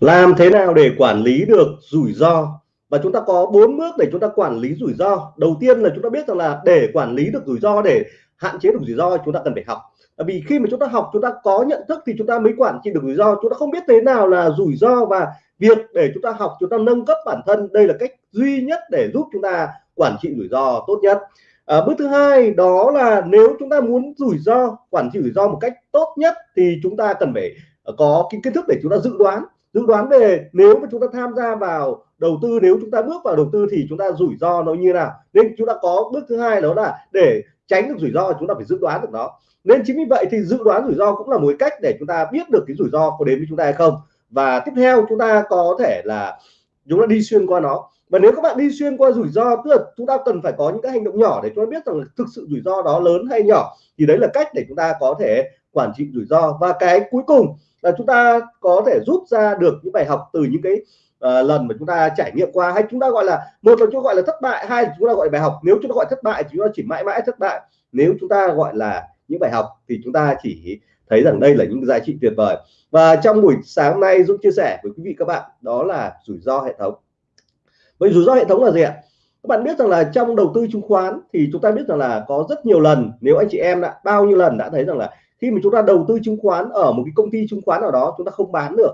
làm thế nào để quản lý được rủi ro và chúng ta có bốn bước để chúng ta quản lý rủi ro đầu tiên là chúng ta biết rằng là để quản lý được rủi ro để hạn chế được rủi ro chúng ta cần phải học vì khi mà chúng ta học chúng ta có nhận thức thì chúng ta mới quản trị được rủi ro chúng ta không biết thế nào là rủi ro và việc để chúng ta học chúng ta nâng cấp bản thân đây là cách duy nhất để giúp chúng ta quản trị rủi ro tốt nhất à, bước thứ hai đó là nếu chúng ta muốn rủi ro quản trị rủi ro một cách tốt nhất thì chúng ta cần phải có cái kiến thức để chúng ta dự đoán dự đoán về nếu mà chúng ta tham gia vào đầu tư nếu chúng ta bước vào đầu tư thì chúng ta rủi ro nó như nào nên chúng ta có bước thứ hai đó là để tránh được rủi ro chúng ta phải dự đoán được nó nên chính vì vậy thì dự đoán rủi ro cũng là một cách để chúng ta biết được cái rủi ro có đến với chúng ta hay không và tiếp theo chúng ta có thể là chúng ta đi xuyên qua nó và nếu các bạn đi xuyên qua rủi ro tức là chúng ta cần phải có những cái hành động nhỏ để chúng ta biết rằng thực sự rủi ro đó lớn hay nhỏ thì đấy là cách để chúng ta có thể quản trị rủi ro và cái cuối cùng là chúng ta có thể rút ra được những bài học từ những cái uh, lần mà chúng ta trải nghiệm qua hay chúng ta gọi là một là chúng ta gọi là thất bại hai là chúng ta gọi bài học nếu chúng ta gọi thất bại thì chúng ta chỉ mãi mãi thất bại nếu chúng ta gọi là những bài học thì chúng ta chỉ thấy rằng đây là những giá trị tuyệt vời và trong buổi sáng nay Dũng chia sẻ với quý vị các bạn đó là rủi ro hệ thống vậy rủi ro hệ thống là gì ạ các bạn biết rằng là trong đầu tư chứng khoán thì chúng ta biết rằng là có rất nhiều lần nếu anh chị em đã bao nhiêu lần đã thấy rằng là khi mà chúng ta đầu tư chứng khoán ở một cái công ty chứng khoán nào đó chúng ta không bán được.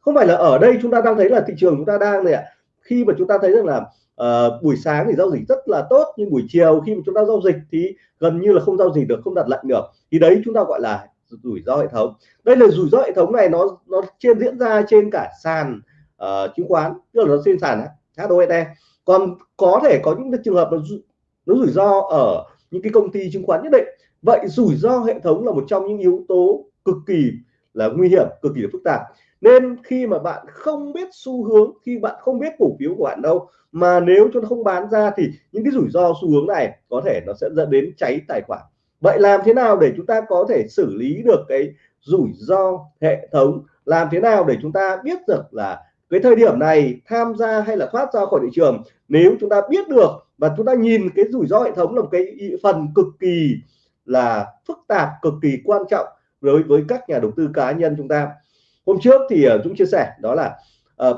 Không phải là ở đây chúng ta đang thấy là thị trường chúng ta đang này ạ. Khi mà chúng ta thấy rằng là uh, buổi sáng thì giao dịch rất là tốt nhưng buổi chiều khi mà chúng ta giao dịch thì gần như là không giao dịch được không đặt lệnh được. Thì đấy chúng ta gọi là rủi ro hệ thống. Đây là rủi ro hệ thống này nó nó trên diễn ra trên cả sàn uh, chứng khoán tức là nó trên sàn HOSE còn có thể có những trường hợp nó nó rủi ro ở những cái công ty chứng khoán nhất định vậy rủi ro hệ thống là một trong những yếu tố cực kỳ là nguy hiểm, cực kỳ là phức tạp. Nên khi mà bạn không biết xu hướng, khi bạn không biết cổ phiếu của bạn đâu, mà nếu cho nó không bán ra thì những cái rủi ro xu hướng này có thể nó sẽ dẫn đến cháy tài khoản. Vậy làm thế nào để chúng ta có thể xử lý được cái rủi ro hệ thống? Làm thế nào để chúng ta biết được là cái thời điểm này tham gia hay là thoát ra khỏi thị trường? Nếu chúng ta biết được và chúng ta nhìn cái rủi ro hệ thống là một cái phần cực kỳ là phức tạp cực kỳ quan trọng đối với các nhà đầu tư cá nhân chúng ta. Hôm trước thì chúng Dũng chia sẻ đó là uh,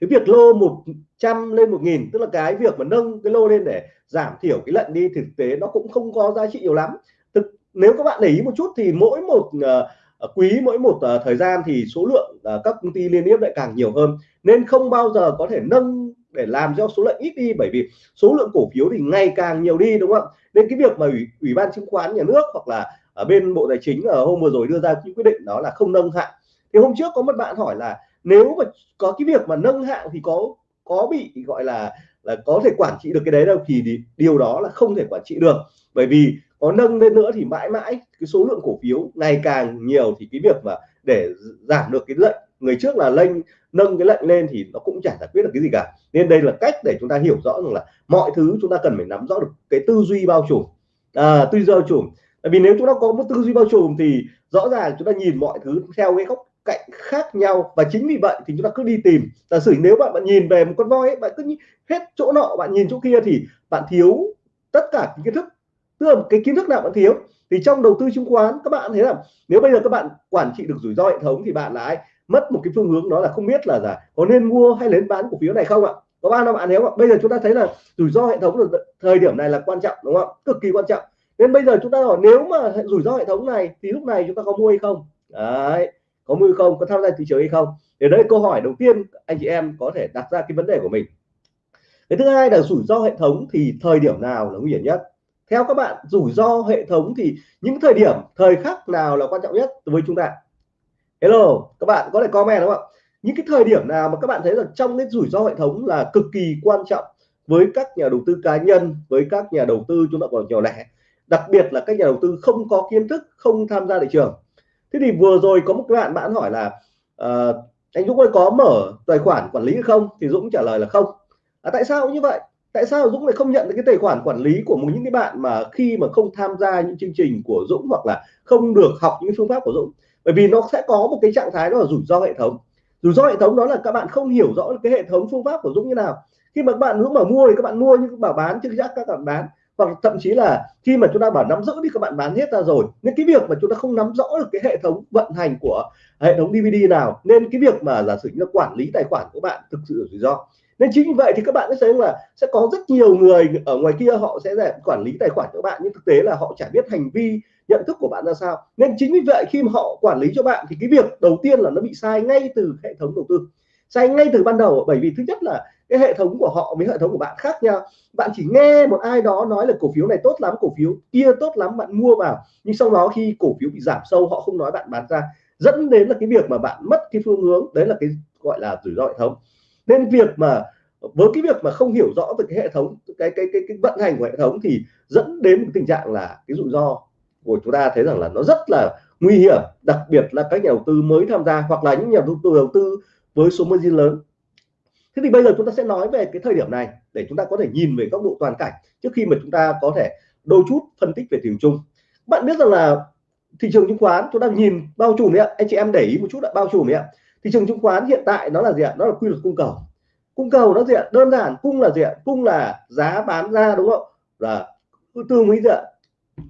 cái việc lô 100 lên 1000 tức là cái việc mà nâng cái lô lên để giảm thiểu cái lệnh đi thực tế nó cũng không có giá trị nhiều lắm. Thực nếu các bạn để ý một chút thì mỗi một uh, quý mỗi một uh, thời gian thì số lượng uh, các công ty liên tiếp lại càng nhiều hơn. Nên không bao giờ có thể nâng để làm cho số lượng ít đi bởi vì số lượng cổ phiếu thì ngày càng nhiều đi đúng không nên cái việc mà ủy, ủy ban chứng khoán nhà nước hoặc là ở bên bộ tài chính ở hôm vừa rồi đưa ra cái quyết định đó là không nâng hạng. thì hôm trước có một bạn hỏi là nếu mà có cái việc mà nâng hạng thì có có bị gọi là là có thể quản trị được cái đấy đâu thì điều đó là không thể quản trị được bởi vì có nâng lên nữa thì mãi mãi cái số lượng cổ phiếu ngày càng nhiều thì cái việc mà để giảm được cái lệnh người trước là lên nâng cái lệnh lên thì nó cũng chả giải quyết được cái gì cả. Nên đây là cách để chúng ta hiểu rõ rằng là mọi thứ chúng ta cần phải nắm rõ được cái tư duy bao trùm. À, tư duy bao trùm. Tại vì nếu chúng ta có một tư duy bao trùm thì rõ ràng chúng ta nhìn mọi thứ theo cái góc cạnh khác nhau. Và chính vì vậy thì chúng ta cứ đi tìm. Giả sử nếu bạn bạn nhìn về một con voi ấy, bạn cứ hết chỗ nọ bạn nhìn chỗ kia thì bạn thiếu tất cả kiến thức. Tức là cái kiến thức nào bạn thiếu? Thì trong đầu tư chứng khoán các bạn thấy là nếu bây giờ các bạn quản trị được rủi ro hệ thống thì bạn lại mất một cái phương hướng đó là không biết là giả, có nên mua hay nên bán cổ phiếu này không ạ? Có bao năm bạn nếu bây giờ chúng ta thấy là rủi ro hệ thống là thời điểm này là quan trọng, đúng không cực kỳ quan trọng. Nên bây giờ chúng ta hỏi nếu mà rủi ro hệ thống này thì lúc này chúng ta có mua hay không? Đấy, có mua không? Có tham gia thị trường hay không? Để đây câu hỏi đầu tiên anh chị em có thể đặt ra cái vấn đề của mình. Cái thứ hai là rủi ro hệ thống thì thời điểm nào là nguy hiểm nhất? Theo các bạn, rủi ro hệ thống thì những thời điểm, thời khắc nào là quan trọng nhất với chúng ta? Hello các bạn có thể comment đúng không ạ? Những cái thời điểm nào mà các bạn thấy là trong cái rủi ro hệ thống là cực kỳ quan trọng với các nhà đầu tư cá nhân với các nhà đầu tư chúng ta còn nhỏ lẻ đặc biệt là các nhà đầu tư không có kiến thức không tham gia thị trường. Thế thì vừa rồi có một cái bạn bạn hỏi là uh, anh Dũng ơi có mở tài khoản quản lý hay không? Thì Dũng trả lời là không. À, tại sao như vậy? Tại sao Dũng lại không nhận được cái tài khoản quản lý của một những cái bạn mà khi mà không tham gia những chương trình của Dũng hoặc là không được học những phương pháp của Dũng? Bởi vì nó sẽ có một cái trạng thái đó là rủi ro hệ thống. Rủi ro hệ thống đó là các bạn không hiểu rõ cái hệ thống phương pháp của Dũng như nào. Khi mà các bạn Dũng mà mua thì các bạn mua nhưng bảo bán chứ chắc các bạn bán. Hoặc thậm chí là khi mà chúng ta bảo nắm giữ thì các bạn bán hết ra rồi. Nên cái việc mà chúng ta không nắm rõ được cái hệ thống vận hành của hệ thống DVD nào, nên cái việc mà giả sử như quản lý tài khoản của bạn thực sự rủi ro. Nên chính vì vậy thì các bạn sẽ thấy là sẽ có rất nhiều người ở ngoài kia họ sẽ là quản lý tài khoản của bạn, nhưng thực tế là họ chả biết hành vi nhận thức của bạn ra sao? Nên chính vì vậy khi mà họ quản lý cho bạn thì cái việc đầu tiên là nó bị sai ngay từ hệ thống đầu tư. Sai ngay từ ban đầu bởi vì thứ nhất là cái hệ thống của họ với hệ thống của bạn khác nhau. Bạn chỉ nghe một ai đó nói là cổ phiếu này tốt lắm cổ phiếu kia tốt lắm bạn mua vào. Nhưng sau đó khi cổ phiếu bị giảm sâu họ không nói bạn bán ra. Dẫn đến là cái việc mà bạn mất cái phương hướng đấy là cái gọi là rủi ro hệ thống. Nên việc mà với cái việc mà không hiểu rõ về cái hệ thống cái cái cái, cái vận hành của hệ thống thì dẫn đến một tình trạng là cái rủi ro của chúng ta thấy rằng là nó rất là nguy hiểm, đặc biệt là các nhà đầu tư mới tham gia hoặc là những nhà đầu tư đầu tư với số margin lớn. Thế thì bây giờ chúng ta sẽ nói về cái thời điểm này để chúng ta có thể nhìn về góc độ toàn cảnh trước khi mà chúng ta có thể đôi chút phân tích về thị trường chung. Bạn biết rằng là thị trường chứng khoán, chúng ta nhìn bao trùm đấy ạ. Anh chị em để ý một chút là bao trùm đấy ạ. Thị trường chứng khoán hiện tại nó là gì ạ? Nó là quy luật cung cầu. Cung cầu nó gì ạ? Đơn giản, cung là gì ạ? Cung là giá bán ra, đúng không? Là tương với gì ạ?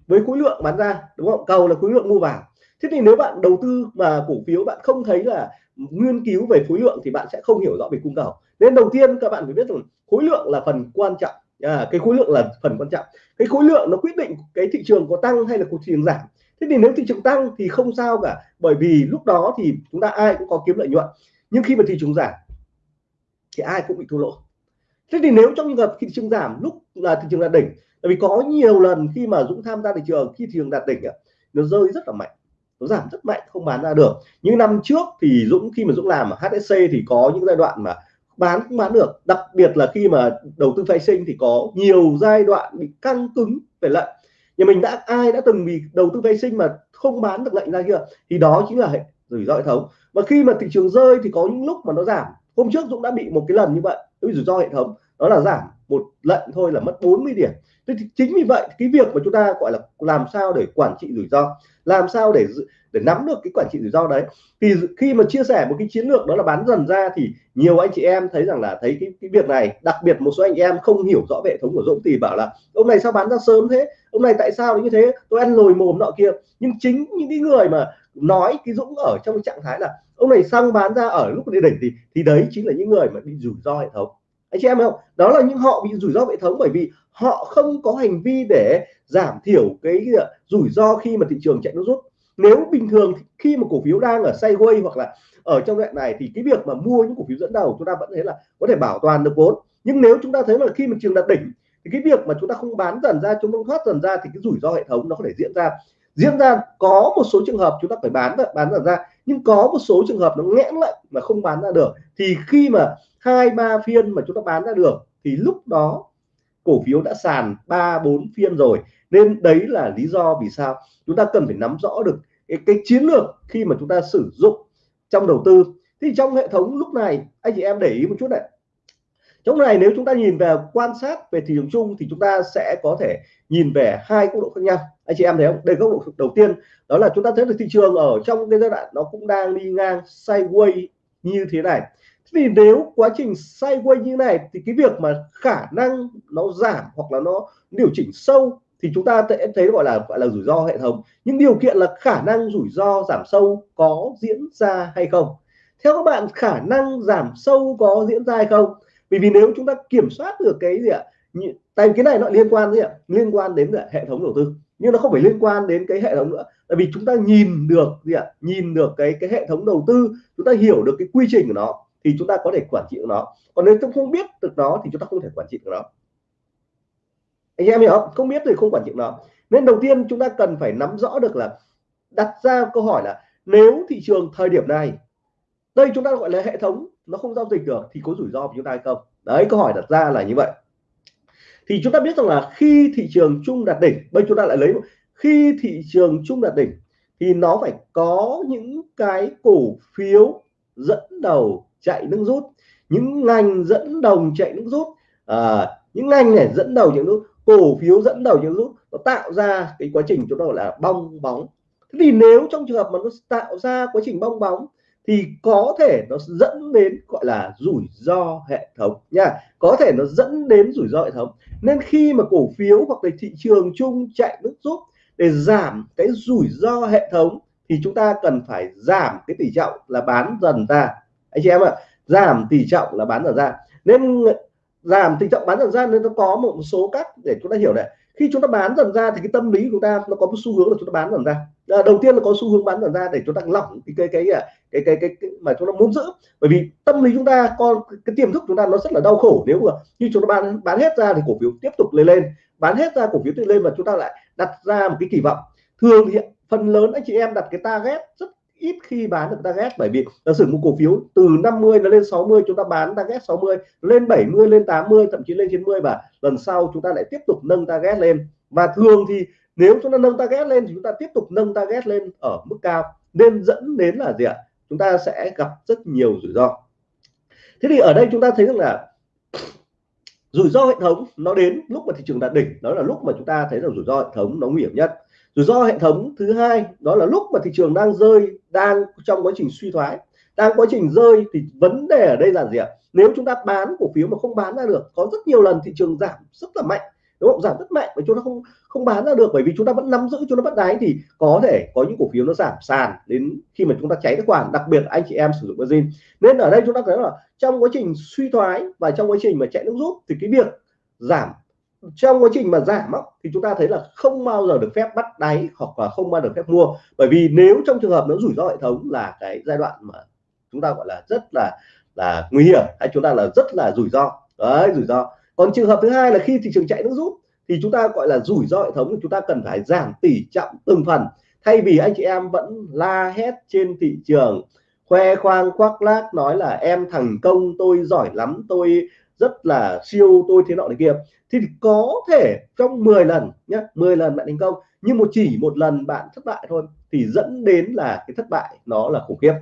Với khối lượng bán ra đúng không? Cầu là khối lượng mua vào. Thế thì nếu bạn đầu tư mà cổ phiếu bạn không thấy là nghiên cứu về khối lượng thì bạn sẽ không hiểu rõ về cung cầu. Nên đầu tiên các bạn phải biết rằng khối lượng là phần quan trọng. À, cái khối lượng là phần quan trọng. Cái khối lượng nó quyết định cái thị trường có tăng hay là thị trường giảm. Thế thì nếu thị trường tăng thì không sao cả bởi vì lúc đó thì chúng ta ai cũng có kiếm lợi nhuận. Nhưng khi mà thị trường giảm thì ai cũng bị thua lỗ thế thì nếu trong trường hợp thị trường giảm, lúc là thị trường đạt đỉnh bởi vì có nhiều lần khi mà Dũng tham gia thị trường, khi thị trường đạt đỉnh nó rơi rất là mạnh, nó giảm rất mạnh, không bán ra được. Những năm trước thì Dũng, khi mà Dũng làm ở HSC thì có những giai đoạn mà bán cũng bán được. Đặc biệt là khi mà đầu tư phái sinh thì có nhiều giai đoạn bị căng cứng về lệnh. Nhà mình đã, ai đã từng bị đầu tư phái sinh mà không bán được lệnh ra kia thì đó chính là hệ rủi ro hệ thống. Và khi mà thị trường rơi thì có những lúc mà nó giảm. Hôm trước Dũng đã bị một cái lần như vậy rủi ro hệ thống đó là giảm một lệnh thôi là mất 40 điểm. Thế thì chính vì vậy cái việc mà chúng ta gọi là làm sao để quản trị rủi ro làm sao để để nắm được cái quản trị rủi ro đấy thì khi mà chia sẻ một cái chiến lược đó là bán dần ra thì nhiều anh chị em thấy rằng là thấy cái, cái việc này đặc biệt một số anh em không hiểu rõ hệ thống của Dũng thì bảo là ông này sao bán ra sớm thế? Ông này tại sao như thế? Tôi ăn lồi mồm nọ kia. Nhưng chính những cái người mà nói cái Dũng ở trong trạng thái là ông này xong bán ra ở lúc đi đỉnh thì thì đấy chính là những người mà bị rủi ro hệ thống. Anh chị em không? Đó là những họ bị rủi ro hệ thống bởi vì họ không có hành vi để giảm thiểu cái rủi ro khi mà thị trường chạy nó rút. Nếu bình thường khi mà cổ phiếu đang ở sideways hoặc là ở trong đoạn này thì cái việc mà mua những cổ phiếu dẫn đầu chúng ta vẫn thấy là có thể bảo toàn được vốn. Nhưng nếu chúng ta thấy là khi mà trường đạt đỉnh thì cái việc mà chúng ta không bán dần ra, chúng ta thoát dần ra thì cái rủi ro hệ thống nó có thể diễn ra. Diễn ra có một số trường hợp chúng ta phải bán bán dần ra nhưng có một số trường hợp nó nghẽn lại mà không bán ra được. Thì khi mà hai ba phiên mà chúng ta bán ra được thì lúc đó cổ phiếu đã sàn ba bốn phiên rồi. Nên đấy là lý do vì sao chúng ta cần phải nắm rõ được cái, cái chiến lược khi mà chúng ta sử dụng trong đầu tư. Thì trong hệ thống lúc này anh chị em để ý một chút này trong này nếu chúng ta nhìn về quan sát về thị trường chung thì chúng ta sẽ có thể nhìn về hai góc độ khác nhau. Anh chị em thấy không? Đây góc độ đầu tiên. Đó là chúng ta thấy được thị trường ở trong cái giai đoạn nó cũng đang đi ngang sideways như thế này. Thì nếu quá trình sideways như này thì cái việc mà khả năng nó giảm hoặc là nó điều chỉnh sâu thì chúng ta sẽ thấy gọi là gọi là rủi ro hệ thống. Nhưng điều kiện là khả năng rủi ro giảm sâu có diễn ra hay không? Theo các bạn, khả năng giảm sâu có diễn ra hay không? Vì vì nếu chúng ta kiểm soát được cái gì ạ? Tại cái này nó liên quan gì ạ? Liên quan đến hệ thống đầu tư. Nhưng nó không phải liên quan đến cái hệ thống nữa. Tại vì chúng ta nhìn được gì ạ? Nhìn được cái cái hệ thống đầu tư, chúng ta hiểu được cái quy trình của nó, thì chúng ta có thể quản trị được nó. Còn nếu chúng không biết được nó, thì chúng ta không thể quản trị được nó. Anh em hiểu không? Không biết thì không quản trị nó. Nên đầu tiên chúng ta cần phải nắm rõ được là, đặt ra câu hỏi là, nếu thị trường thời điểm này, đây chúng ta gọi là hệ thống nó không giao dịch được thì có rủi ro của chúng ta hay không? Đấy câu hỏi đặt ra là như vậy. Thì chúng ta biết rằng là khi thị trường chung đạt đỉnh bây chúng ta lại lấy khi thị trường chung đạt đỉnh thì nó phải có những cái cổ phiếu dẫn đầu chạy nước rút những ngành dẫn đầu chạy nước rút à, những ngành này dẫn đầu những rút cổ phiếu dẫn đầu những rút nó tạo ra cái quá trình chúng ta gọi là bong bóng. Thế thì nếu trong trường hợp mà nó tạo ra quá trình bong bóng thì có thể nó dẫn đến gọi là rủi ro hệ thống nha. Có thể nó dẫn đến rủi ro hệ thống. Nên khi mà cổ phiếu hoặc là thị trường chung chạy nước rút để giảm cái rủi ro hệ thống thì chúng ta cần phải giảm cái tỷ trọng là bán dần ra. Anh chị em ạ à, giảm tỷ trọng là bán dần ra. Nên giảm tỷ trọng bán dần ra nên nó có một số cách để chúng ta hiểu này. Khi chúng ta bán dần ra thì cái tâm lý của chúng ta nó có một xu hướng là chúng ta bán dần ra. Ờ, đầu tiên là có xu hướng bán dần ra để chúng ta lỏng cái cái cái cái cái, cái, cái, cái mà chúng ta muốn giữ. Bởi vì tâm lý chúng ta con cái tiềm thức chúng ta nó rất là đau khổ. Nếu mà như chúng ta bán bán hết ra thì cổ phiếu tiếp tục lên lên. Bán hết ra cổ phiếu tiếp lên và chúng ta lại đặt ra một cái kỳ vọng. Thường thì phần lớn anh chị em đặt cái target rất ít khi bán được target. Bởi vì giả sử một cổ phiếu từ 50 nó lên 60 chúng ta bán target 60 lên 70 lên 80 thậm chí lên 90 và lần sau chúng ta lại tiếp tục nâng target lên. Và thường thì nếu chúng ta nâng target lên thì chúng ta tiếp tục nâng target lên ở mức cao. Nên dẫn đến là gì ạ? Chúng ta sẽ gặp rất nhiều rủi ro. Thế thì ở đây chúng ta thấy rằng là rủi ro hệ thống nó đến lúc mà thị trường đạt đỉnh. Đó là lúc mà chúng ta thấy rằng rủi ro hệ thống nó nguy hiểm nhất. Rủi ro hệ thống thứ hai, đó là lúc mà thị trường đang rơi, đang trong quá trình suy thoái, đang quá trình rơi thì vấn đề ở đây là gì ạ? Nếu chúng ta bán cổ phiếu mà không bán ra được, có rất nhiều lần thị trường giảm rất là mạnh đúng không? Giảm rất mạnh mà chúng ta không không bán ra được bởi vì chúng ta vẫn nắm giữ, chúng ta bắt đáy thì có thể có những cổ phiếu nó giảm sàn đến khi mà chúng ta cháy tài khoản, đặc biệt anh chị em sử dụng margin nên ở đây chúng ta thấy là trong quá trình suy thoái và trong quá trình mà chạy nước rút thì cái việc giảm, trong quá trình mà giảm thì chúng ta thấy là không bao giờ được phép bắt đáy hoặc là không bao giờ được phép mua. Bởi vì nếu trong trường hợp nó rủi ro hệ thống là cái giai đoạn mà chúng ta gọi là rất là là nguy hiểm, hay chúng ta là rất là rủi ro. Đấy, rủi ro còn trường hợp thứ hai là khi thị trường chạy nước rút, thì chúng ta gọi là rủi ro hệ thống, chúng ta cần phải giảm tỷ trọng từng phần. Thay vì anh chị em vẫn la hét trên thị trường, khoe khoang, khoác lác, nói là em thành công, tôi giỏi lắm, tôi rất là siêu, tôi thế nọ này kia. Thì có thể trong 10 lần nhé 10 lần bạn thành công, nhưng một chỉ một lần bạn thất bại thôi, thì dẫn đến là cái thất bại nó là khủng khiếp.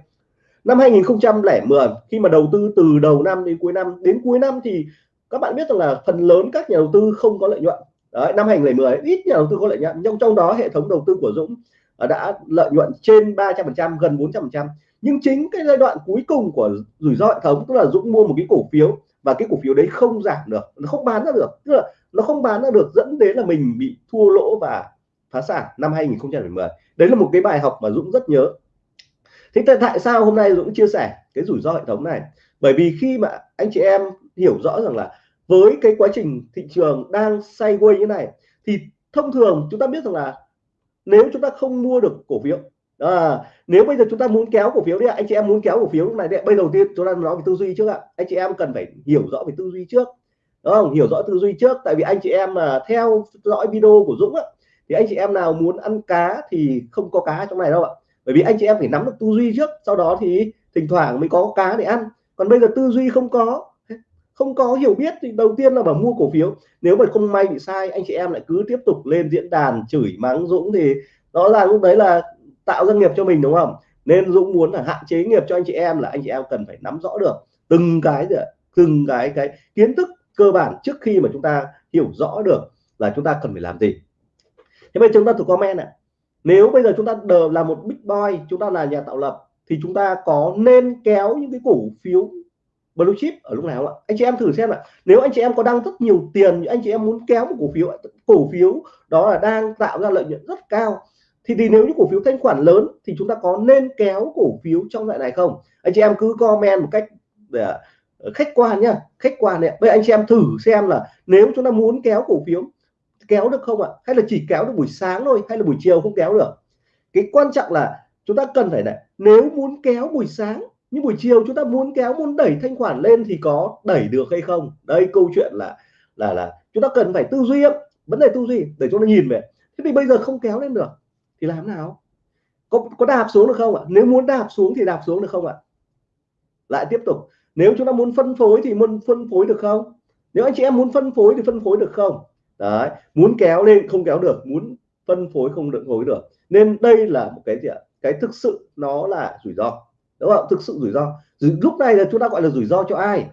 Năm 2010 khi mà đầu tư từ đầu năm đến cuối năm, đến cuối năm thì các bạn biết rằng là phần lớn các nhà đầu tư không có lợi nhuận. Đấy, năm 2010 ít nhà đầu tư có lợi nhuận nhưng trong đó hệ thống đầu tư của Dũng à, đã lợi nhuận trên 300% gần 400% nhưng chính cái giai đoạn cuối cùng của rủi ro hệ thống tức là Dũng mua một cái cổ phiếu và cái cổ phiếu đấy không giảm được nó không bán ra được. Tức là nó không bán ra được dẫn đến là mình bị thua lỗ và phá sản năm 2010 đấy là một cái bài học mà Dũng rất nhớ. Thế tại sao hôm nay Dũng chia sẻ cái rủi ro hệ thống này? Bởi vì khi mà anh chị em hiểu rõ rằng là với cái quá trình thị trường đang sideways như này thì thông thường chúng ta biết rằng là nếu chúng ta không mua được cổ phiếu à, nếu bây giờ chúng ta muốn kéo cổ phiếu đi anh chị em muốn kéo cổ phiếu lúc này đấy bây đầu tiên chúng ta nói về tư duy trước ạ. Anh chị em cần phải hiểu rõ về tư duy trước đúng không? Hiểu rõ tư duy trước tại vì anh chị em mà theo dõi video của Dũng á, thì anh chị em nào muốn ăn cá thì không có cá trong này đâu ạ. Bởi vì anh chị em phải nắm được tư duy trước sau đó thì thỉnh thoảng mới có cá để ăn. Còn bây giờ tư duy không có không có hiểu biết thì đầu tiên là bảo mua cổ phiếu. Nếu mà không may bị sai, anh chị em lại cứ tiếp tục lên diễn đàn chửi mắng Dũng thì đó là lúc đấy là tạo doanh nghiệp cho mình, đúng không? Nên Dũng muốn là hạn chế nghiệp cho anh chị em là anh chị em cần phải nắm rõ được từng cái từng cái cái kiến thức cơ bản trước khi mà chúng ta hiểu rõ được là chúng ta cần phải làm gì. Thế bây chúng ta thử comment ạ. Nếu bây giờ chúng ta là một big boy, chúng ta là nhà tạo lập, thì chúng ta có nên kéo những cái cổ phiếu blue chip ở lúc nào ạ? Anh chị em thử xem ạ. Nếu anh chị em có đang rất nhiều tiền anh chị em muốn kéo một cổ phiếu cổ phiếu đó là đang tạo ra lợi nhuận rất cao thì, thì nếu như cổ phiếu thanh khoản lớn thì chúng ta có nên kéo cổ phiếu trong loại này không? Anh chị em cứ comment một cách để khách quan nhá khách quan này bây anh chị em thử xem là nếu chúng ta muốn kéo cổ phiếu kéo được không ạ? Hay là chỉ kéo được buổi sáng thôi hay là buổi chiều không kéo được? Cái quan trọng là chúng ta cần phải này nếu muốn kéo buổi sáng nhưng buổi chiều chúng ta muốn kéo, muốn đẩy thanh khoản lên thì có đẩy được hay không? Đây, câu chuyện là là là chúng ta cần phải tư duy vấn đề tư duy, để chúng ta nhìn về. Thế thì bây giờ không kéo lên được, thì làm nào? Có có đạp xuống được không ạ? Nếu muốn đạp xuống thì đạp xuống được không ạ? Lại tiếp tục. Nếu chúng ta muốn phân phối thì muốn phân phối được không? Nếu anh chị em muốn phân phối thì phân phối được không? Đấy, muốn kéo lên không kéo được, muốn phân phối không được, phối được. Nên đây là một cái gì ạ? Cái thực sự nó là rủi ro đúng không? Thực sự rủi ro. Lúc này là chúng ta gọi là rủi ro cho ai?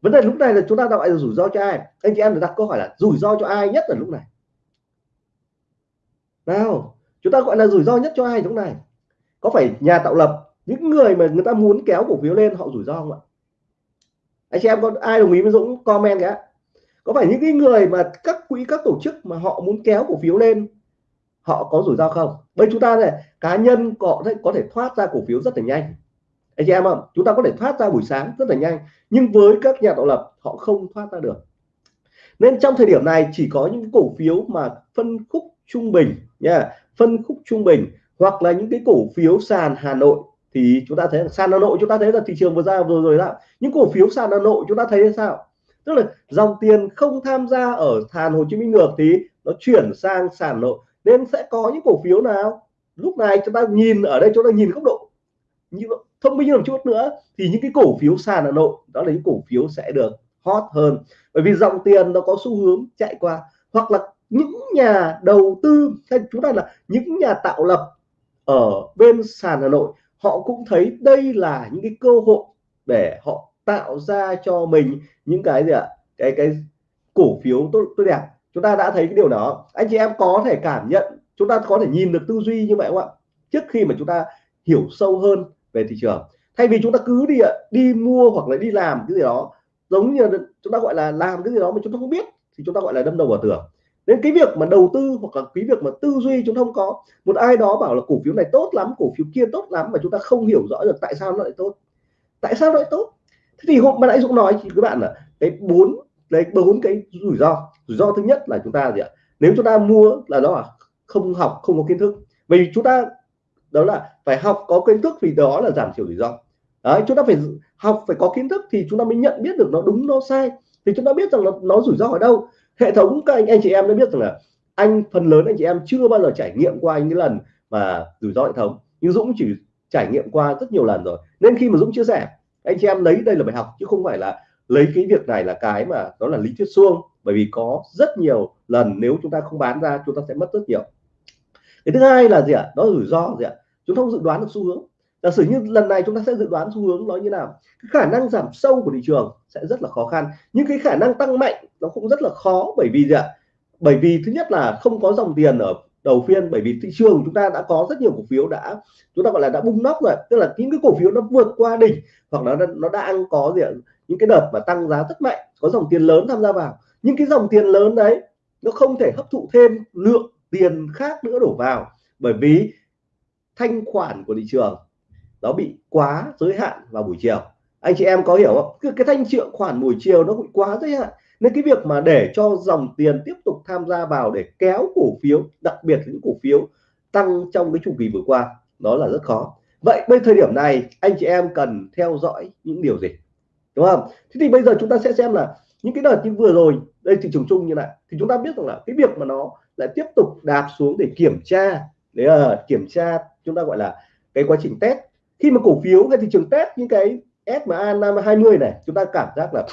Vấn đề lúc này là chúng ta gọi là rủi ro cho ai? Anh chị em đặt câu hỏi là rủi ro cho ai nhất ở lúc này? Nào, chúng ta gọi là rủi ro nhất cho ai lúc này? Có phải nhà tạo lập, những người mà người ta muốn kéo cổ phiếu lên, họ rủi ro không ạ? Anh chị em có ai đồng ý với Dũng comment cái có phải những cái người mà các quỹ, các tổ chức mà họ muốn kéo cổ phiếu lên, họ có rủi ro không? Bây chúng ta này, cá nhân có thể có thể thoát ra cổ phiếu rất là nhanh anh chị em không chúng ta có thể thoát ra buổi sáng rất là nhanh, nhưng với các nhà tạo lập, họ không thoát ra được. Nên trong thời điểm này chỉ có những cổ phiếu mà phân khúc trung bình nha, phân khúc trung bình hoặc là những cái cổ phiếu sàn Hà Nội. Thì chúng ta thấy sàn Hà Nội chúng ta thấy là thị trường vừa ra vừa rồi đó. Những cổ phiếu sàn Hà Nội chúng ta thấy sao? Tức là dòng tiền không tham gia ở sàn Hồ Chí Minh ngược thì nó chuyển sang sàn nội. Nên sẽ có những cổ phiếu nào? Lúc này chúng ta nhìn ở đây, chúng ta nhìn góc độ như thông minh một chút nữa thì những cái cổ phiếu sàn Hà Nội, đó là những cổ phiếu sẽ được hot hơn. Bởi vì dòng tiền nó có xu hướng chạy qua. Hoặc là những nhà đầu tư, hay chúng ta là những nhà tạo lập ở bên sàn Hà Nội, họ cũng thấy đây là những cái cơ hội để họ tạo ra cho mình những cái gì ạ? Cái cái cổ phiếu tốt tốt đẹp. Chúng ta đã thấy cái điều đó. Anh chị em có thể cảm nhận, chúng ta có thể nhìn được tư duy như vậy không ạ? Trước khi mà chúng ta hiểu sâu hơn về thị trường. Thay vì chúng ta cứ đi đi mua hoặc là đi làm cái gì đó, giống như chúng ta gọi là làm cái gì đó mà chúng ta không biết, thì chúng ta gọi là đâm đầu vào tường. Nên cái việc mà đầu tư hoặc là cái việc mà tư duy chúng ta không có, một ai đó bảo là cổ phiếu này tốt lắm, cổ phiếu kia tốt lắm mà chúng ta không hiểu rõ được tại sao nó lại tốt. Tại sao nó lại tốt? Thế thì hôm mà nãy dũng nói thì các bạn là cái bốn đấy bốn cái rủi ro. Rủi ro thứ nhất là chúng ta gì ạ? Nếu chúng ta mua là đó là không học, không có kiến thức. Vì chúng ta đó là phải học có kiến thức vì đó là giảm thiểu rủi ro. Đấy chúng ta phải học phải có kiến thức thì chúng ta mới nhận biết được nó đúng nó sai. Thì chúng ta biết rằng nó, nó rủi ro ở đâu. Hệ thống các anh anh chị em đã biết rằng là anh phần lớn anh chị em chưa bao giờ trải nghiệm qua những lần mà rủi ro hệ thống. Nhưng Dũng chỉ trải nghiệm qua rất nhiều lần rồi. Nên khi mà Dũng chia sẻ anh chị em lấy đây là bài học chứ không phải là lấy cái việc này là cái mà đó là lý thuyết suông. Bởi vì có rất nhiều lần nếu chúng ta không bán ra chúng ta sẽ mất rất nhiều. Cái thứ hai là gì ạ? Đó là rủi ro gì ạ? Chúng ta không dự đoán được xu hướng. Giả sử như lần này chúng ta sẽ dự đoán xu hướng nó như nào? Cái khả năng giảm sâu của thị trường sẽ rất là khó khăn. Nhưng cái khả năng tăng mạnh nó cũng rất là khó bởi vì gì ạ? Bởi vì thứ nhất là không có dòng tiền ở đầu phiên, bởi vì thị trường chúng ta đã có rất nhiều cổ phiếu đã, chúng ta gọi là đã bung nóc rồi. Tức là những cái cổ phiếu nó vượt qua đỉnh hoặc là nó nó đang có gì ạ? Những cái đợt mà tăng giá rất mạnh, có dòng tiền lớn tham gia vào. Nhưng cái dòng tiền lớn đấy, nó không thể hấp thụ thêm lượng tiền khác nữa đổ vào. Bởi vì thanh khoản của thị trường nó bị quá giới hạn vào buổi chiều. Anh chị em có hiểu không? Cái, cái thanh triệu khoản buổi chiều nó bị quá giới hạn. Nên cái việc mà để cho dòng tiền tiếp tục tham gia vào để kéo cổ phiếu đặc biệt những cổ phiếu tăng trong cái chu kỳ vừa qua đó là rất khó. Vậy bây thời điểm này anh chị em cần theo dõi những điều gì? Đúng không? Thế thì bây giờ chúng ta sẽ xem là những cái đợt như vừa rồi đây thị trường chung như này thì chúng ta biết rằng là cái việc mà nó lại tiếp tục đạp xuống để kiểm tra để uh, kiểm tra chúng ta gọi là cái quá trình test. Khi mà cổ phiếu cái thị trường test những cái SMA 520 này, chúng ta cảm giác là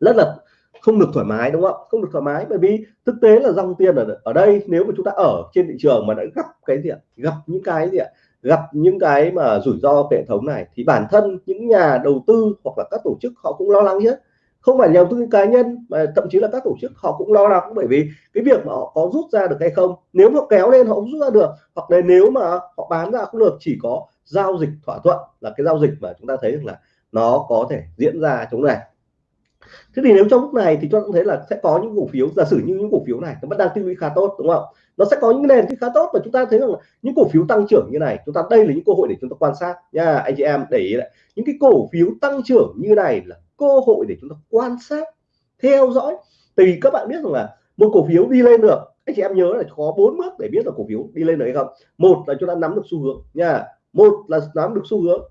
rất là không được thoải mái, đúng không không được thoải mái, bởi vì thực tế là dòng tiền ở ở đây nếu mà chúng ta ở trên thị trường mà đã gặp cái gì ạ? Gặp những cái gì ạ? Gặp những cái mà rủi ro hệ thống này, thì bản thân những nhà đầu tư hoặc là các tổ chức họ cũng lo lắng chứ không phải nhà đầu tư cá nhân, mà thậm chí là các tổ chức họ cũng lo lắng, bởi vì cái việc mà họ có rút ra được hay không, nếu mà kéo lên họ không rút ra được, hoặc là nếu mà họ bán ra không được, chỉ có giao dịch thỏa thuận là cái giao dịch mà chúng ta thấy rằng là nó có thể diễn ra chống này. Thế thì nếu trong lúc này thì cho thấy là sẽ có những cổ phiếu, giả sử như những cổ phiếu này nó vẫn đang tiêu khá tốt, đúng không? Nó sẽ có những nền khá tốt, và chúng ta thấy rằng những cổ phiếu tăng trưởng như này, chúng ta đây là những cơ hội để chúng ta quan sát nha anh chị em để ý lại. Những cái cổ phiếu tăng trưởng như này là cơ hội để chúng ta quan sát, theo dõi thì các bạn biết rằng là một cổ phiếu đi lên được, anh chị em nhớ là có bốn bước để biết là cổ phiếu đi lên được hay không. Một là chúng ta nắm được xu hướng nha. Một là nắm được xu hướng.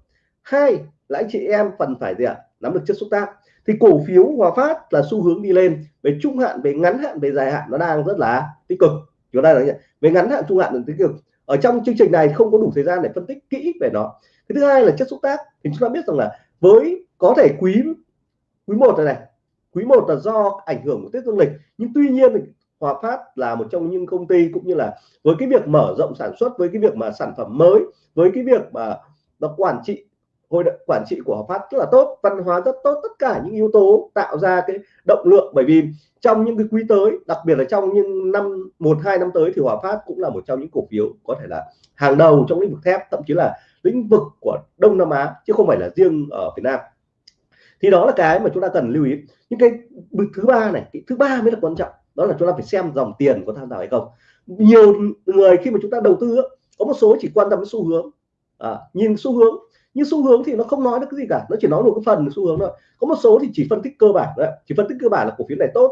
Hai là anh chị em phần phải gì ạ? Nắm được chất xúc tác. Thì cổ phiếu Hòa Phát là xu hướng đi lên, về trung hạn, về ngắn hạn, về dài hạn nó đang rất là tích cực. Chúng ta nói về ngắn hạn, trung hạn là tích cực. Ở trong chương trình này không có đủ thời gian để phân tích kỹ về nó. Cái thứ hai là chất xúc tác. Thì chúng ta biết rằng là với có thể quý quý một này, này. Quý một là do ảnh hưởng của Tết Dương lịch. Nhưng tuy nhiên Hòa Phát là một trong những công ty cũng như là với cái việc mở rộng sản xuất với cái việc mà sản phẩm mới với cái việc mà nó quản trị hội quản trị của Hòa Phát rất là tốt văn hóa rất tốt tất cả những yếu tố tạo ra cái động lượng. Bởi vì trong những cái quý tới đặc biệt là trong những năm một hai năm tới thì Hòa Phát cũng là một trong những cổ phiếu có thể là hàng đầu trong lĩnh vực thép thậm chí là lĩnh vực của Đông Nam Á chứ không phải là riêng ở Việt Nam thì đó là cái mà chúng ta cần lưu ý. Những cái bước thứ ba này cái thứ ba mới là quan trọng đó là chúng ta phải xem dòng tiền có tham gia hay không. Nhiều người khi mà chúng ta đầu tư có một số chỉ quan tâm đến xu hướng. À, nhìn xu hướng nhưng xu hướng thì nó không nói được cái gì cả nó chỉ nói một cái phần xu hướng thôi. Có một số thì chỉ phân tích cơ bản đấy chỉ phân tích cơ bản là cổ phiếu này tốt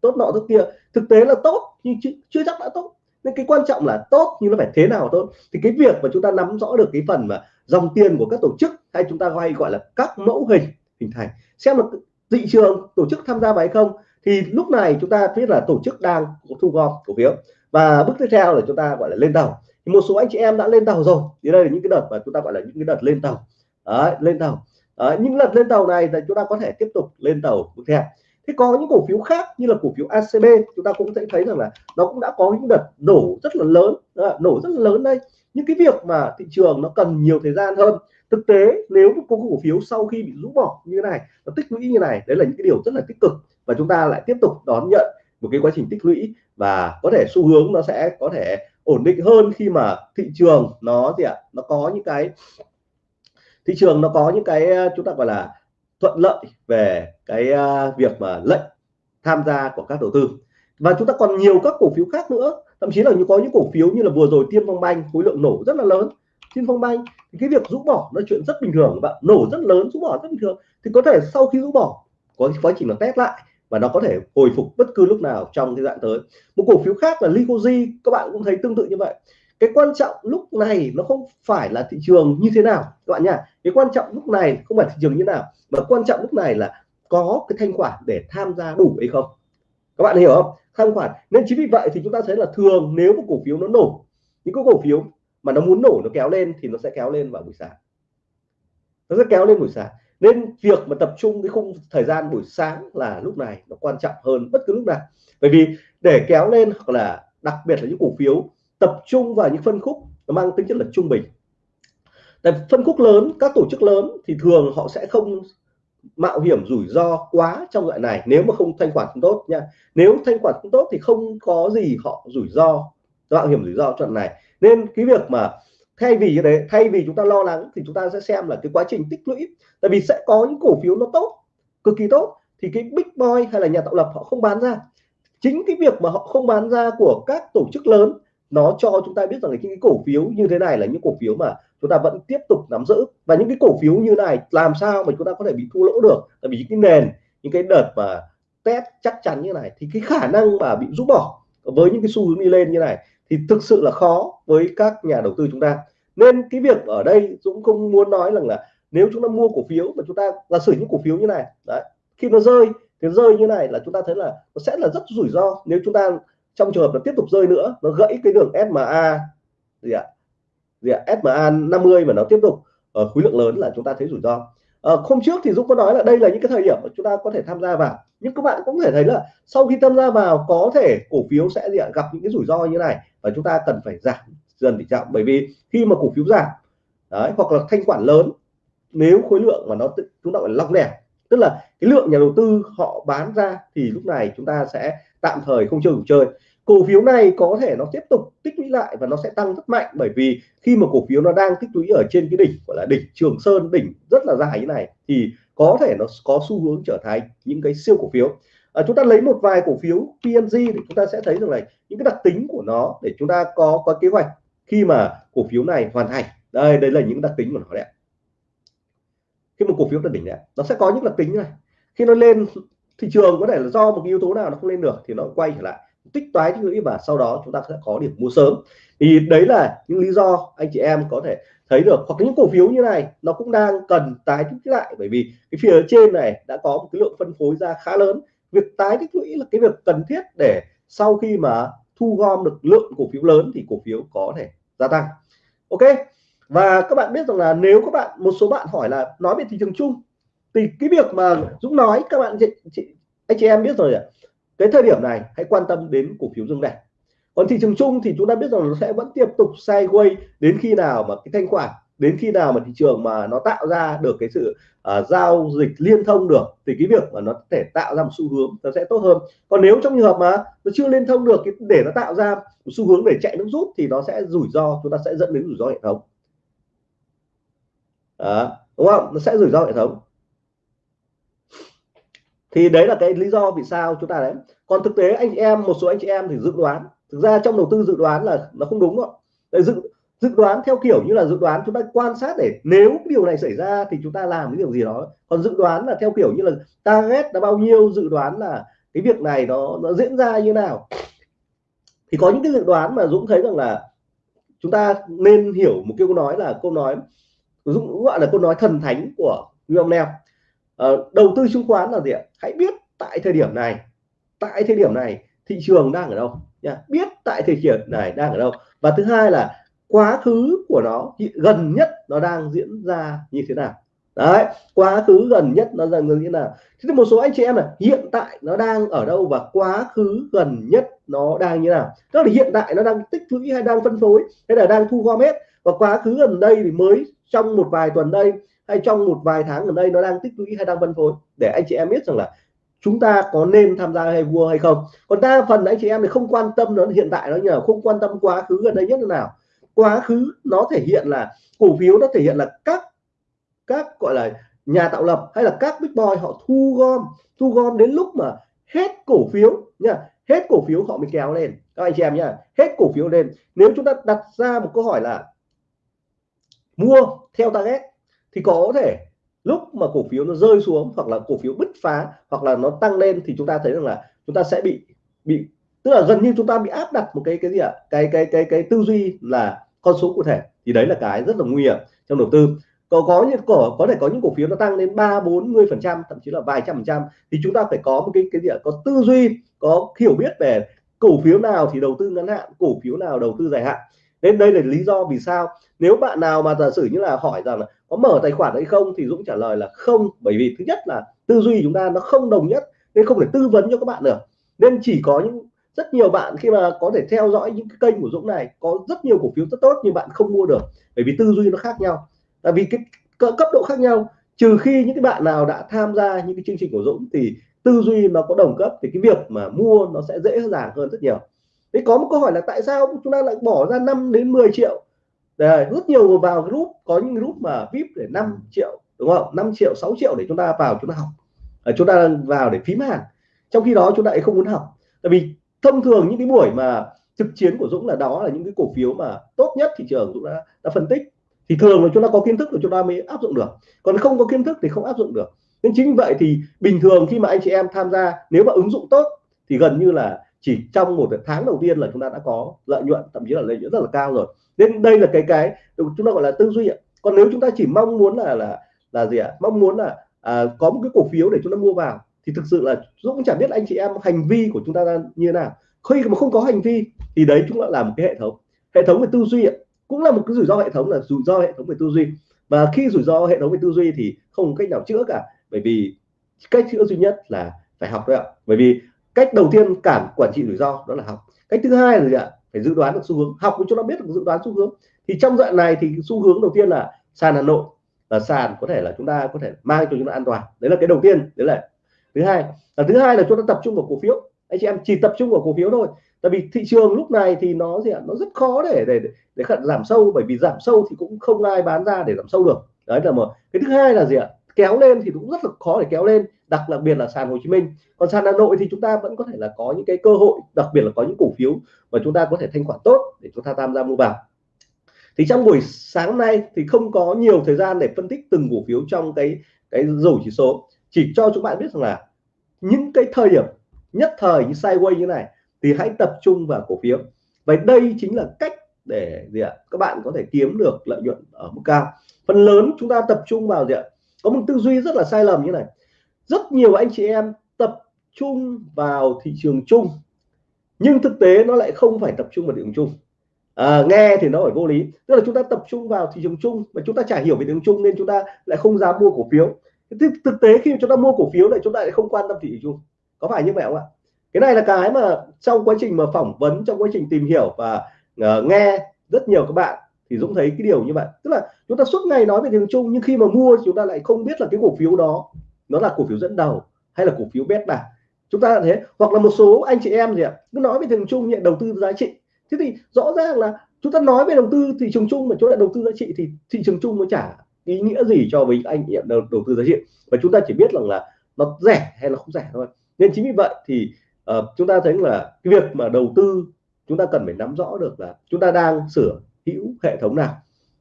tốt nọ tốt kia. Thực tế là tốt nhưng chưa, chưa chắc đã tốt. Nên cái quan trọng là tốt nhưng nó phải thế nào tốt. Thì cái việc mà chúng ta nắm rõ được cái phần mà dòng tiền của các tổ chức hay chúng ta hay gọi là các mẫu hình hình thành. Xem là thị trường tổ chức tham gia vào hay không thì lúc này chúng ta biết là tổ chức đang thu gom cổ phiếu. Và bước tiếp theo là chúng ta gọi là lên tàu. Thì một số anh chị em đã lên tàu rồi. Thì đây là những cái đợt mà chúng ta gọi là những cái đợt lên tàu. Đấy, lên tàu. Đấy, những đợt lên tàu này thì chúng ta có thể tiếp tục lên tàu bước theo thế có những cổ phiếu khác như là cổ phiếu ACB chúng ta cũng sẽ thấy rằng là nó cũng đã có những đợt nổ rất là lớn nổ rất là lớn đây. Những cái việc mà thị trường nó cần nhiều thời gian hơn, thực tế nếu một cổ phiếu sau khi bị rũ bỏ như thế này, nó tích lũy như này, đấy là những cái điều rất là tích cực và chúng ta lại tiếp tục đón nhận một cái quá trình tích lũy và có thể xu hướng nó sẽ có thể ổn định hơn khi mà thị trường nó gì ạ? Nó có những cái, thị trường nó có những cái ờ, chúng ta gọi là thuận lợi về cái à, việc mà lệnh tham gia của các đầu tư. Và chúng ta còn nhiều các cổ phiếu khác nữa. Thậm chí là như có những cổ phiếu như là vừa rồi tiên phong banh, khối lượng nổ rất là lớn. Tiên phong banh, thì cái việc rũ bỏ nó chuyện rất bình thường bạn. Nổ rất lớn, rũ bỏ rất bình thường. Thì có thể sau khi rũ bỏ, có quá trình nó test lại và nó có thể hồi phục bất cứ lúc nào trong cái đoạn tới. Một cổ phiếu khác là Ligoji các bạn cũng thấy tương tự như vậy cái quan trọng lúc này nó không phải là thị trường như thế nào, các bạn nhá. Cái quan trọng lúc này không phải thị trường như thế nào, mà quan trọng lúc này là có cái thanh khoản để tham gia đủ hay không. Các bạn hiểu không? Thanh khoản. Nên chính vì vậy thì chúng ta thấy là thường nếu một cổ phiếu nó nổ, những cái cổ phiếu mà nó muốn nổ nó kéo lên thì nó sẽ kéo lên vào buổi sáng. Nó sẽ kéo lên buổi sáng. Nên việc mà tập trung cái khung thời gian buổi sáng là lúc này nó quan trọng hơn bất cứ lúc nào. Bởi vì để kéo lên hoặc là đặc biệt là những cổ phiếu tập trung vào những phân khúc nó mang tính chất là trung bình. Tại phân khúc lớn, các tổ chức lớn thì thường họ sẽ không mạo hiểm rủi ro quá trong loại này nếu mà không thanh khoản không tốt nha. Nếu thanh khoản không tốt thì không có gì họ rủi ro, mạo hiểm rủi ro trong này. Nên cái việc mà thay vì đấy thế thay vì chúng ta lo lắng thì chúng ta sẽ xem là cái quá trình tích lũy. Tại vì sẽ có những cổ phiếu nó tốt, cực kỳ tốt, thì cái big boy hay là nhà tạo lập họ không bán ra. Chính cái việc mà họ không bán ra của các tổ chức lớn nó cho chúng ta biết rằng là những cái cổ phiếu như thế này là những cổ phiếu mà chúng ta vẫn tiếp tục nắm giữ. Và những cái cổ phiếu như này, làm sao mà chúng ta có thể bị thua lỗ được? Tại vì những cái nền, những cái đợt mà test chắc chắn như này, thì cái khả năng mà bị rút bỏ với những cái xu hướng đi lên như này thì thực sự là khó với các nhà đầu tư chúng ta. Nên cái việc ở đây Dũng không muốn nói rằng là nếu chúng ta mua cổ phiếu mà chúng ta là sử những cổ phiếu như này, đấy, khi nó rơi, thì rơi như này là chúng ta thấy là nó sẽ là rất rủi ro. Nếu chúng ta trong trường hợp nó tiếp tục rơi nữa nó gãy cái đường SMA gì ạ? Gì ạ? SMA 50 mà nó tiếp tục ở khối lượng lớn là chúng ta thấy rủi ro. À, hôm trước thì Dũng có nói là đây là những cái thời điểm mà chúng ta có thể tham gia vào. Nhưng các bạn cũng có thể thấy là sau khi tham gia vào có thể cổ phiếu sẽ gì ạ? gặp những cái rủi ro như này và chúng ta cần phải giảm dần tỷ trọng. Bởi vì khi mà cổ phiếu giảm đấy hoặc là thanh khoản lớn nếu khối lượng mà nó chúng ta gọi là long lẻ tức là cái lượng nhà đầu tư họ bán ra thì lúc này chúng ta sẽ tạm thời không chơi chơi. Cổ phiếu này có thể nó tiếp tục tích lũy lại và nó sẽ tăng rất mạnh bởi vì khi mà cổ phiếu nó đang tích lũy ở trên cái đỉnh gọi là đỉnh Trường Sơn đỉnh rất là dài như này thì có thể nó có xu hướng trở thành những cái siêu cổ phiếu. À, chúng ta lấy một vài cổ phiếu PNG thì chúng ta sẽ thấy rằng là những cái đặc tính của nó để chúng ta có có kế hoạch khi mà cổ phiếu này hoàn thành. Đây đây là những đặc tính của nó đấy khi một cổ phiếu đạt đỉnh này nó sẽ có những đặc tính như này. Khi nó lên, thị trường có thể là do một cái yếu tố nào nó không lên được thì nó quay trở lại, tích toái tích lũy và sau đó chúng ta sẽ có điểm mua sớm. Thì đấy là những lý do anh chị em có thể thấy được. Hoặc những cổ phiếu như này, nó cũng đang cần tái tích lũy lại. Bởi vì cái phía trên này đã có một cái lượng phân phối ra khá lớn. Việc tái tích lũy là cái việc cần thiết để sau khi mà thu gom được lượng cổ phiếu lớn thì cổ phiếu có thể gia tăng. Ok? Và các bạn biết rằng là nếu các bạn một số bạn hỏi là nói về thị trường chung thì cái việc mà Dũng nói các bạn chị, chị anh chị em biết rồi ạ. Cái thời điểm này hãy quan tâm đến cổ phiếu dương này. Còn thị trường chung thì chúng ta biết rằng nó sẽ vẫn tiếp tục sideways đến khi nào mà cái thanh khoản đến khi nào mà thị trường mà nó tạo ra được cái sự uh, giao dịch liên thông được thì cái việc mà nó thể tạo ra một xu hướng nó sẽ tốt hơn. Còn nếu trong trường hợp mà nó chưa liên thông được để nó tạo ra một xu hướng để chạy nước rút thì nó sẽ rủi ro chúng ta sẽ dẫn đến rủi ro hệ thống đó, đúng không? Nó sẽ rủi ro hệ thống. Thì đấy là cái lý do vì sao chúng ta đấy. Còn thực tế anh chị em một số anh chị em thì dự đoán thực ra trong đầu tư dự đoán là nó không đúng rồi dự dự đoán theo kiểu như là dự đoán chúng ta quan sát để nếu điều này xảy ra thì chúng ta làm cái điều gì đó. Còn dự đoán là theo kiểu như là target là bao nhiêu dự đoán là cái việc này nó nó diễn ra như nào. Thì có những cái dự đoán mà Dũng thấy rằng là chúng ta nên hiểu một câu nói là câu nói Dũng gọi là câu nói thần thánh của William Neal ờ, đầu tư chứng khoán là gì ạ? Hãy biết tại thời điểm này tại thời điểm này thị trường đang ở đâu nha biết tại thời điểm này đang ở đâu. Và thứ hai là quá khứ của nó gần nhất nó đang diễn ra như thế nào? Đấy quá khứ gần nhất nó dần như thế nào? Thế một số anh chị em là hiện tại nó đang ở đâu và quá khứ gần nhất nó đang như nào? Tức là hiện tại nó đang tích lũy hay đang phân phối hay là đang thu gom hết? Và quá khứ gần đây thì mới trong một vài tuần đây hay trong một vài tháng gần đây nó đang tích lũy hay đang phân phối. Để anh chị em biết rằng là chúng ta có nên tham gia hay vua hay không. Còn đa phần anh chị em thì không quan tâm nó hiện tại nó như nào không quan tâm quá khứ gần đây nhất là nào. Quá khứ nó thể hiện là cổ phiếu nó thể hiện là các các gọi là nhà tạo lập hay là các big boy họ thu gom thu gom đến lúc mà hết cổ phiếu nha hết cổ phiếu họ mới kéo lên. Các anh chị em nhá, hết cổ phiếu lên. Nếu chúng ta đặt ra một câu hỏi là mua theo target. Thì có thể lúc mà cổ phiếu nó rơi xuống hoặc là cổ phiếu bứt phá hoặc là nó tăng lên thì chúng ta thấy rằng là chúng ta sẽ bị bị, tức là gần như chúng ta bị áp đặt một cái cái gì ạ? Cái cái cái cái tư duy là con số cụ thể. Thì đấy là cái rất là nguy hiểm trong đầu tư. Có có những cổ có thể có những cổ phiếu nó tăng lên ba, bốn mươi phần trăm, thậm chí là vài trăm phần trăm thì chúng ta phải có một cái cái gì ạ? Có tư duy, có hiểu biết về cổ phiếu nào thì đầu tư ngắn hạn, cổ phiếu nào đầu tư dài hạn nên đây là lý do vì sao nếu bạn nào mà giả sử như là hỏi rằng là có mở tài khoản hay không thì Dũng trả lời là không, bởi vì thứ nhất là tư duy chúng ta nó không đồng nhất nên không thể tư vấn cho các bạn được. Nên chỉ có những, rất nhiều bạn khi mà có thể theo dõi những cái kênh của Dũng này, có rất nhiều cổ phiếu rất tốt nhưng bạn không mua được bởi vì tư duy nó khác nhau. Tại vì cái cấp độ khác nhau, trừ khi những cái bạn nào đã tham gia những cái chương trình của Dũng thì tư duy nó có đồng cấp thì cái việc mà mua nó sẽ dễ dàng hơn rất nhiều thế có một câu hỏi là tại sao chúng ta lại bỏ ra 5 đến 10 triệu? Để rất nhiều người vào group có những group mà vip để 5 triệu đúng không? 5 triệu 6 triệu để chúng ta vào chúng ta học. À, chúng ta vào để phím hàng. Trong khi đó chúng ta lại không muốn học. Tại vì thông thường những cái buổi mà thực chiến của Dũng là đó là những cái cổ phiếu mà tốt nhất thị trường Dũng đã, đã phân tích. Thì thường là chúng ta có kiến thức là chúng ta mới áp dụng được. Còn không có kiến thức thì không áp dụng được. Nên chính vậy thì bình thường khi mà anh chị em tham gia nếu mà ứng dụng tốt thì gần như là chỉ trong một tháng đầu tiên là chúng ta đã có lợi nhuận thậm chí là lợi nhuận rất là cao rồi. Nên đây là cái cái chúng ta gọi là tư duy ạ. Còn nếu chúng ta chỉ mong muốn là là là gì ạ? Mong muốn là à, có một cái cổ phiếu để chúng ta mua vào thì thực sự là Dũng chẳng biết anh chị em hành vi của chúng ta như thế nào. Khi mà không có hành vi thì đấy chúng ta là một cái hệ thống. Hệ thống về tư duy ạ. Cũng là một cái rủi ro hệ thống là rủi ro hệ thống về tư duy. Và khi rủi ro hệ thống về tư duy thì không cách nào chữa cả. Bởi vì cách chữa duy nhất là phải học đấy ạ. Bởi vì cách đầu tiên cản quản trị rủi ro đó là học. Cách thứ hai là gì ạ? Phải dự đoán được xu hướng. Học cho nó biết được dự đoán xu hướng. Thì trong đoạn này thì xu hướng đầu tiên là sàn Hà Nội. Là sàn có thể là chúng ta có thể mang cho chúng ta an toàn. Đấy là cái đầu tiên. Đấy là thứ hai. Là thứ hai là chúng ta tập trung vào cổ phiếu. Anh chị em chỉ tập trung vào cổ phiếu thôi. Tại vì thị trường lúc này thì nó gì ạ? Nó rất khó để để để khẩn giảm sâu. Bởi vì giảm sâu thì cũng không ai bán ra để giảm sâu được. Đấy là một. Cái thứ hai là gì ạ? Kéo lên thì cũng rất là khó để kéo lên, đặc đặc biệt là sàn Hồ Chí Minh. Còn sàn Hà Nội thì chúng ta vẫn có thể là có những cái cơ hội, đặc biệt là có những cổ phiếu mà chúng ta có thể thanh khoản tốt để chúng ta tham gia mua vào. Thì trong buổi sáng nay thì không có nhiều thời gian để phân tích từng cổ phiếu trong cái cái rổ chỉ số. Chỉ cho chúng bạn biết rằng là những cái thời điểm, nhất thời như sideways như này thì hãy tập trung vào cổ phiếu. Vậy đây chính là cách để gì ạ? Các bạn có thể kiếm được lợi nhuận ở mức cao. Phần lớn chúng ta tập trung vào gì ạ? Có một tư duy rất là sai lầm như này. Rất nhiều anh chị em tập trung vào thị trường chung nhưng thực tế nó lại không phải tập trung vào thị trường chung. À, nghe thì nó phải vô lý. Tức là chúng ta tập trung vào thị trường chung mà chúng ta chả hiểu về thị trường chung nên chúng ta lại không dám mua cổ phiếu. Thực, thực tế khi chúng ta mua cổ phiếu lại chúng ta lại không quan tâm thị trường chung. Có phải như vậy không ạ? Cái này là cái mà trong quá trình mà phỏng vấn trong quá trình tìm hiểu và uh, nghe rất nhiều các bạn thì Dũng thấy cái điều như vậy. Tức là chúng ta suốt ngày nói về thị trường chung nhưng khi mà mua chúng ta lại không biết là cái cổ phiếu đó nó là cổ phiếu dẫn đầu hay là cổ phiếu beta chúng ta là thế hoặc là một số anh chị em gì ạ cứ nói về thị trường chung nhận đầu tư giá trị. Thế thì rõ ràng là chúng ta nói về đầu tư thị trường chung mà chúng ta đầu tư giá trị thì thị trường chung nó chả ý nghĩa gì cho với anh chị em đầu, đầu tư giá trị. Và chúng ta chỉ biết rằng là nó rẻ hay là không rẻ thôi. Nên chính vì vậy thì uh, chúng ta thấy là cái việc mà đầu tư chúng ta cần phải nắm rõ được là chúng ta đang sửa hữu hệ thống nào.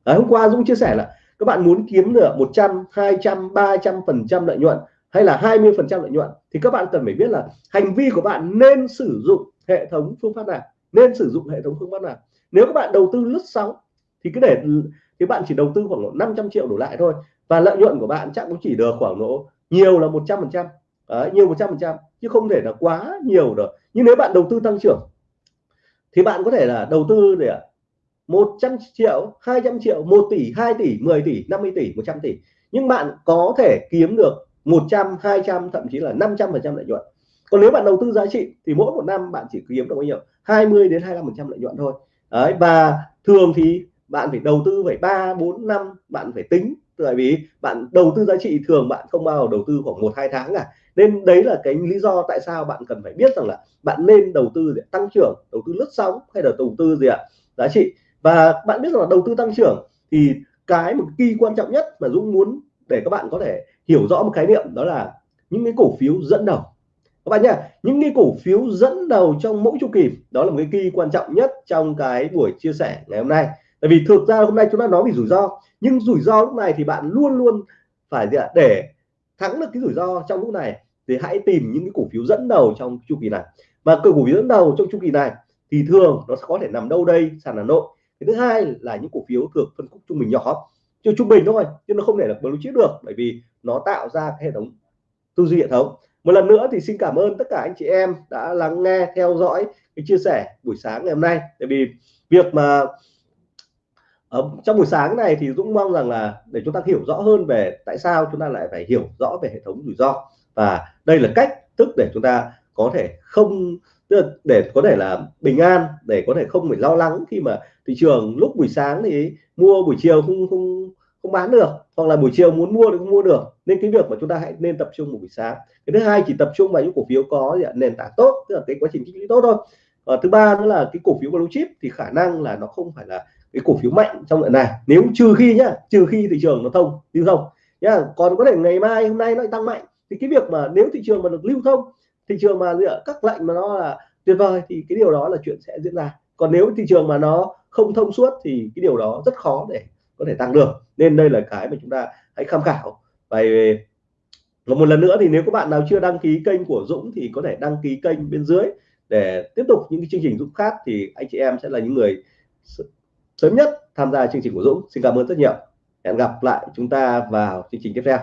Đấy, hôm qua Dũng chia sẻ là các bạn muốn kiếm được 100 200 300 phần trăm lợi nhuận hay là 20 phần trăm lợi nhuận thì các bạn cần phải biết là hành vi của bạn nên sử dụng hệ thống phương pháp nào nên sử dụng hệ thống phương pháp nào. Nếu các bạn đầu tư lướt sóng thì cứ để thì bạn chỉ đầu tư khoảng 500 triệu đổ lại thôi và lợi nhuận của bạn chắc cũng chỉ được khoảng độ nhiều là 100 phần trăm. Nhiều 100 phần trăm chứ không thể là quá nhiều được. Nhưng nếu bạn đầu tư tăng trưởng thì bạn có thể là đầu tư để 100 triệu 200 triệu 1 tỷ 2 tỷ 10 tỷ 50 tỷ 100 tỷ. Nhưng bạn có thể kiếm được 100 200 thậm chí là 500 phần trăm lợi nhuận. Còn nếu bạn đầu tư giá trị thì mỗi một năm bạn chỉ kiếm được bao nhiêu? 20 đến 25 phần trăm lợi nhuận thôi. Đấy, và thường thì bạn phải đầu tư phải 3 4 năm, bạn phải tính. Tại vì bạn đầu tư giá trị thường bạn không bao giờ đầu tư khoảng một, hai tháng cả. Nên đấy là cái lý do tại sao bạn cần phải biết rằng là bạn nên đầu tư để tăng trưởng, đầu tư lướt sóng hay là đầu tư gì ạ? Giá trị và bạn biết rằng là đầu tư tăng trưởng thì cái một kỳ quan trọng nhất mà Dũng muốn để các bạn có thể hiểu rõ một khái niệm đó là những cái cổ phiếu dẫn đầu. Các bạn nhá, những cái cổ phiếu dẫn đầu trong mỗi chu kỳ, đó là một cái kỳ quan trọng nhất trong cái buổi chia sẻ ngày hôm nay. Tại vì thực ra hôm nay chúng ta nói về rủi ro, nhưng rủi ro lúc này thì bạn luôn luôn phải gì ạ, để thắng được cái rủi ro trong lúc này thì hãy tìm những cái cổ phiếu dẫn đầu trong chu kỳ này. Và cổ phiếu dẫn đầu trong chu kỳ này thì thường nó sẽ có thể nằm đâu đây, sàn Hà Nội cái thứ hai là những cổ phiếu thuộc phân khúc trung bình nhỏ chứ trung bình thôi chứ nó không thể là blue chip được, bởi vì nó tạo ra cái hệ thống tư duy hệ thống. Một lần nữa thì xin cảm ơn tất cả anh chị em đã lắng nghe, theo dõi cái chia sẻ buổi sáng ngày hôm nay. Tại vì việc mà ở trong buổi sáng này thì Dũng mong rằng là để chúng ta hiểu rõ hơn về tại sao chúng ta lại phải hiểu rõ về hệ thống rủi ro. Và đây là cách thức để chúng ta có thể không để có thể là bình an, để có thể không phải lo lắng khi mà thị trường lúc buổi sáng thì mua, buổi chiều không không không bán được, hoặc là buổi chiều muốn mua thì không mua được. Nên cái việc mà chúng ta hãy nên tập trung một buổi sáng. Cái thứ hai, chỉ tập trung vào những cổ phiếu có nền tảng tốt, tức là cái quá trình tích lũy tốt thôi. Và thứ ba nữa là cái cổ phiếu blue chip thì khả năng là nó không phải là cái cổ phiếu mạnh trong lần này. Nếu trừ khi nhá, trừ khi thị trường nó thông, lưu thông. Nhá, còn có thể ngày mai, hôm nay nó tăng mạnh. Thì cái việc mà nếu thị trường mà được lưu thông thị trường mà các lệnh mà nó là tuyệt vời thì cái điều đó là chuyện sẽ diễn ra. Còn nếu thị trường mà nó không thông suốt thì cái điều đó rất khó để có thể tăng được nên đây là cái mà chúng ta hãy tham khảo. Và một lần nữa thì nếu các bạn nào chưa đăng ký kênh của Dũng thì có thể đăng ký kênh bên dưới để tiếp tục những cái chương trình Dũng khác thì anh chị em sẽ là những người sớm nhất tham gia chương trình của Dũng. Xin cảm ơn rất nhiều. Hẹn gặp lại chúng ta vào chương trình tiếp theo.